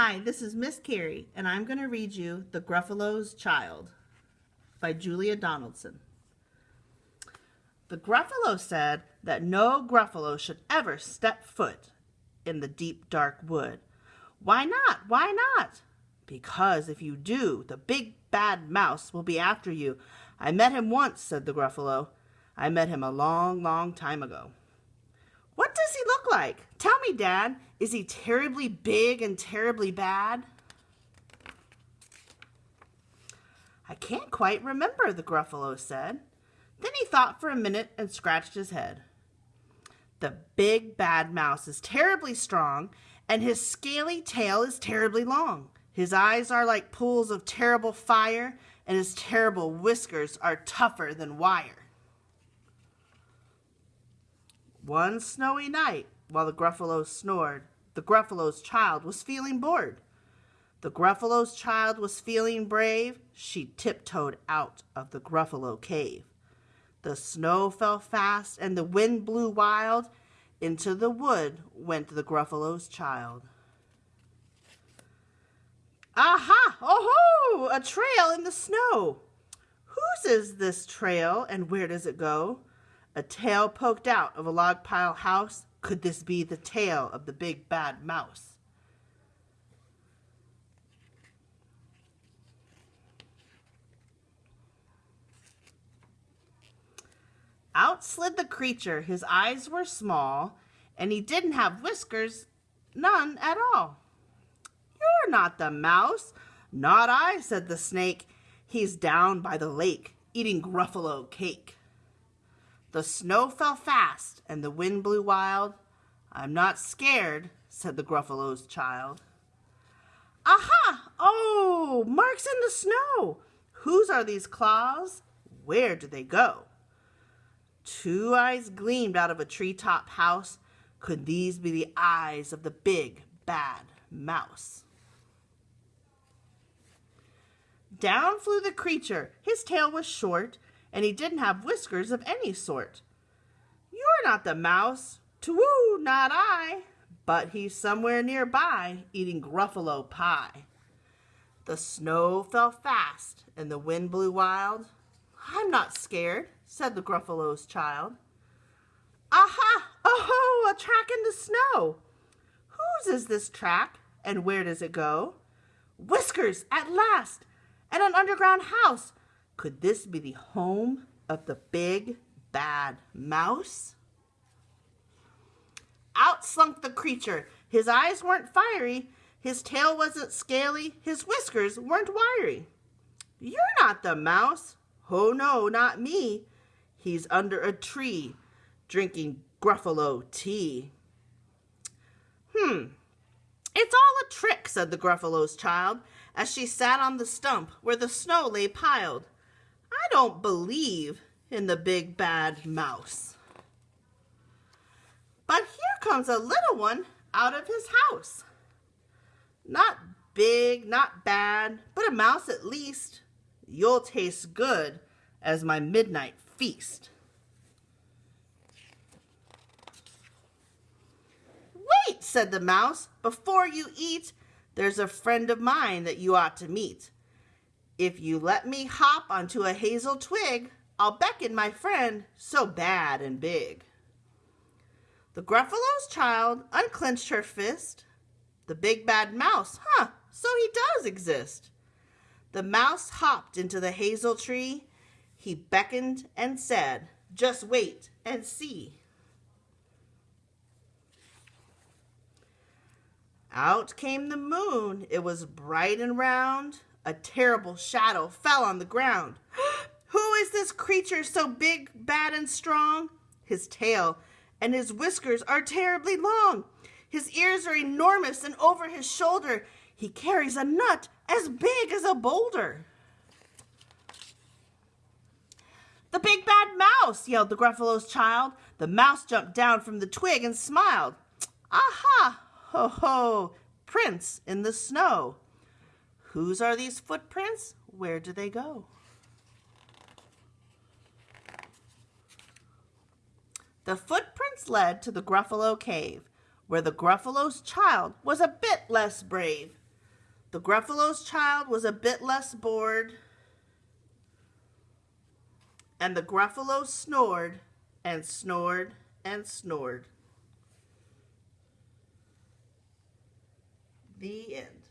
Hi, this is Miss Carrie, and I'm going to read you The Gruffalo's Child by Julia Donaldson. The Gruffalo said that no Gruffalo should ever step foot in the deep dark wood. Why not? Why not? Because if you do, the big bad mouse will be after you. I met him once, said the Gruffalo. I met him a long, long time ago. Like? Tell me, Dad. Is he terribly big and terribly bad? I can't quite remember, the Gruffalo said. Then he thought for a minute and scratched his head. The big bad mouse is terribly strong, and his scaly tail is terribly long. His eyes are like pools of terrible fire, and his terrible whiskers are tougher than wire. One snowy night, while the Gruffalo snored, the Gruffalo's child was feeling bored. The Gruffalo's child was feeling brave. She tiptoed out of the Gruffalo cave. The snow fell fast and the wind blew wild. Into the wood went the Gruffalo's child. Aha! Oh ho! A trail in the snow. Whose is this trail and where does it go? A tail poked out of a log pile house. Could this be the tail of the big bad mouse? Out slid the creature. His eyes were small, and he didn't have whiskers, none at all. You're not the mouse. Not I, said the snake. He's down by the lake, eating Gruffalo cake. The snow fell fast and the wind blew wild. I'm not scared, said the Gruffalo's child. Aha! Oh, marks in the snow. Whose are these claws? Where do they go? Two eyes gleamed out of a treetop house. Could these be the eyes of the big, bad mouse? Down flew the creature. His tail was short and he didn't have whiskers of any sort. You're not the mouse. Too, not I. But he's somewhere nearby, eating Gruffalo pie. The snow fell fast, and the wind blew wild. I'm not scared, said the Gruffalo's child. Aha! Oh, a track in the snow. Whose is this track, and where does it go? Whiskers, at last, and an underground house could this be the home of the big bad mouse? Out slunk the creature. His eyes weren't fiery, his tail wasn't scaly, his whiskers weren't wiry. You're not the mouse. Oh no, not me. He's under a tree, drinking Gruffalo tea. Hmm, it's all a trick, said the Gruffalo's child, as she sat on the stump where the snow lay piled. I don't believe in the big bad mouse. But here comes a little one out of his house. Not big, not bad, but a mouse at least. You'll taste good as my midnight feast. Wait, said the mouse, before you eat, there's a friend of mine that you ought to meet. If you let me hop onto a hazel twig, I'll beckon my friend so bad and big. The Gruffalo's child unclenched her fist. The big bad mouse, huh, so he does exist. The mouse hopped into the hazel tree. He beckoned and said, just wait and see. Out came the moon. It was bright and round. A terrible shadow fell on the ground. Who is this creature so big, bad, and strong? His tail and his whiskers are terribly long. His ears are enormous, and over his shoulder he carries a nut as big as a boulder. The big bad mouse, yelled the Gruffalo's child. The mouse jumped down from the twig and smiled. Aha! Ho ho! Prints in the snow. Whose are these footprints? Where do they go? The footprints led to the Gruffalo Cave, where the Gruffalo's child was a bit less brave. The Gruffalo's child was a bit less bored, and the Gruffalo snored and snored and snored. The end.